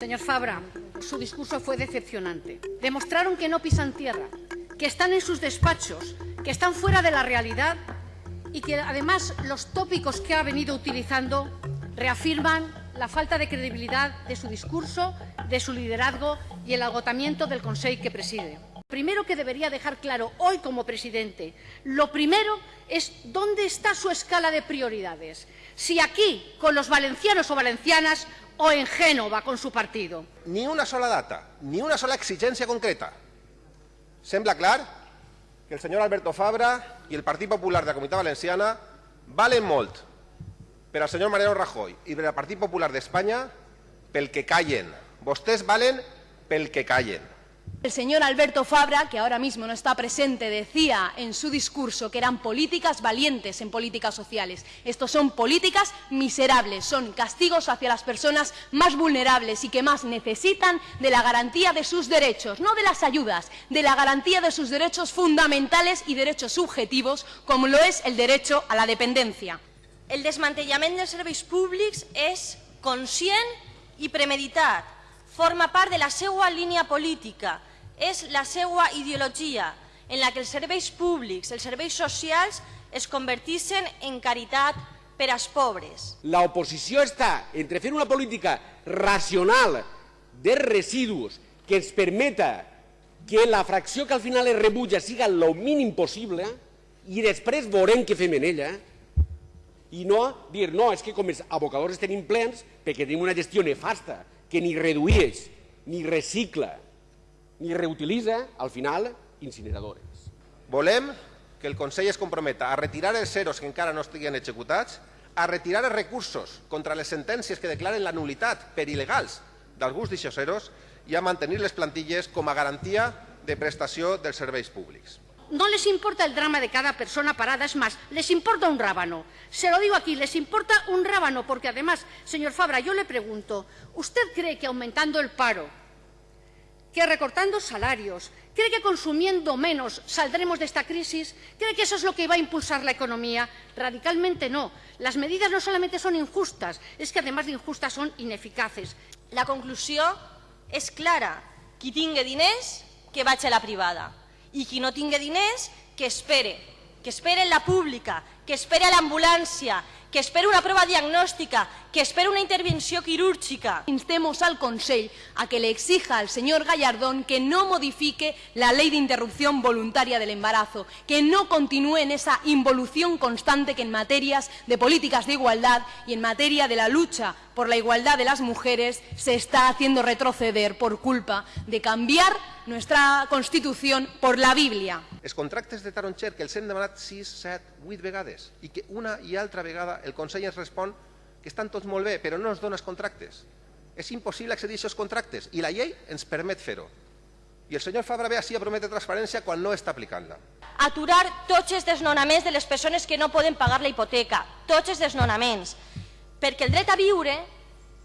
Señor Fabra, su discurso fue decepcionante. Demostraron que no pisan tierra, que están en sus despachos, que están fuera de la realidad y que además los tópicos que ha venido utilizando reafirman la falta de credibilidad de su discurso, de su liderazgo y el agotamiento del Consejo que preside. Lo primero que debería dejar claro hoy como presidente, lo primero es dónde está su escala de prioridades. Si aquí, con los valencianos o valencianas, o en Génova con su partido. Ni una sola data, ni una sola exigència concreta. Sembla clar que el senyor Alberto Fabra i el Partit Popular de la Comunitat Valenciana valen molt per al senyor Mariano Rajoy i per al Partit Popular d'Espanya pel que callen. Vostès valen pel que callen. El señor Alberto Fabra, que ahora mismo no está presente, decía en su discurso que eran políticas valientes en políticas sociales. Estos son políticas miserables, son castigos hacia las personas más vulnerables y que más necesitan de la garantía de sus derechos, no de las ayudas, de la garantía de sus derechos fundamentales y derechos subjetivos, como lo es el derecho a la dependencia. El desmantellament dels serveis públics és conscient i premeditat. Forma part de la seva línia política és la seva ideologia en la que els serveis públics, els serveis socials, es convertissin en caritat per als pobres. La oposició està entre fer una política racional de residus que ens permeta que la fracció que al final es rebutja siga el mínim possible i després veurem què fem en ella i no dir, no, és que com els abocadors tenim plens perquè tenim una gestió nefasta que ni redueix ni recicla ni reutilitza, al final, incineradores. Volem que el Consell es comprometa a retirar els ceros que encara no estiguen executats, a retirar els recursos contra les sentències que declaren la nulitat per il·legals d'alguns d'aixòs ceros i a mantenir les plantilles com a garantia de prestació dels serveis públics. No les importa el drama de cada persona parada, es más, les importa un rábano. Se lo digo aquí, les importa un rábano, porque además, señor Fabra, yo le pregunto, ¿usted cree que aumentando el paro, que recortando salarios, cree que consumiendo menos saldremos de esta crisis, cree que eso es lo que va a impulsar la economía. Radicalmente no. Las medidas no solamente son injustas, es que además de injustas son ineficaces. La conclusió és clara. Qui tingui diners, que vagi a la privada. I qui no tingui diners, que espere. Que espere en la pública, que espere a l'ambulància, que espera una prova diagnòstica, que espera una intervenció quirúrgica. Instemos al Consell a que le exija al señor Gallardón que no modifique la ley de interrupción voluntaria del embarazo, que no continúe en esa involución constante que en materias de políticas de igualdad y en materia de la lucha por la igualdad de las mujeres se está haciendo retroceder por culpa de cambiar nuestra Constitución por la Bíblia. Els contractes de Taronxer que els hem demanat 6, 7, 8 vegades i que una i altra vegada el Consell ens respon que estan tots molt bé, però no ens dona els contractes. És impossible accedir a aquests contractes i la llei ens permet fer-ho. I el senyor Fabra ve així a prometre transparència quan no està aplicant-la. Aturar tots els desnonaments de les persones que no poden pagar la hipoteca, tots els desnonaments, perquè el dret a viure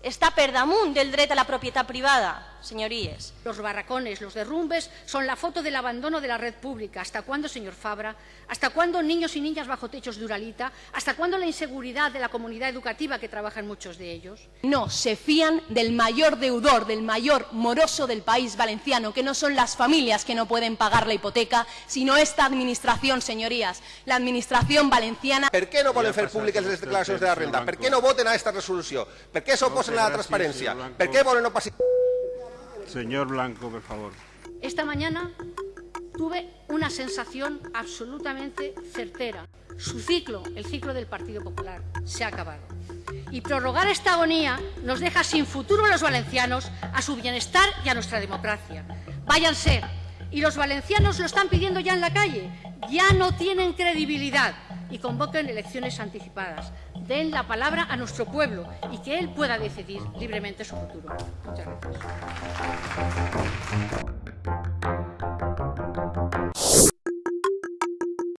està per damunt del dret a la propietat privada, señorías. Los barracones, los derrumbes son la foto del abandono de la red pública. ¿Hasta cuándo, señor Fabra? ¿Hasta cuándo niños y niñas bajo techos de Uralita? ¿Hasta cuándo la inseguridad de la comunidad educativa que trabajan muchos de ellos? No, se fían del mayor deudor, del mayor moroso del país valenciano, que no son las familias que no pueden pagar la hipoteca, sino esta administración, señorías, la administración valenciana. Per què no volen fer públiques les declaracions de la renda? Per què no voten a esta resolució? Per què s'oposen a la transparència? Per què volen no passar... Señor Blanco, por favor. Esta mañana tuve una sensación absolutamente certera. Su ciclo, el ciclo del Partido Popular, se ha acabado. Y prorrogar esta agonía nos deja sin futuro a los valencianos, a su bienestar y a nuestra democracia. Váyanse. Y los valencianos lo están pidiendo ya en la calle. Ya no tienen credibilidad y convoquen elecciones anticipadas. Den la palabra a nuestro pueblo y que él pueda decidir libremente su futuro. Muchas gracias.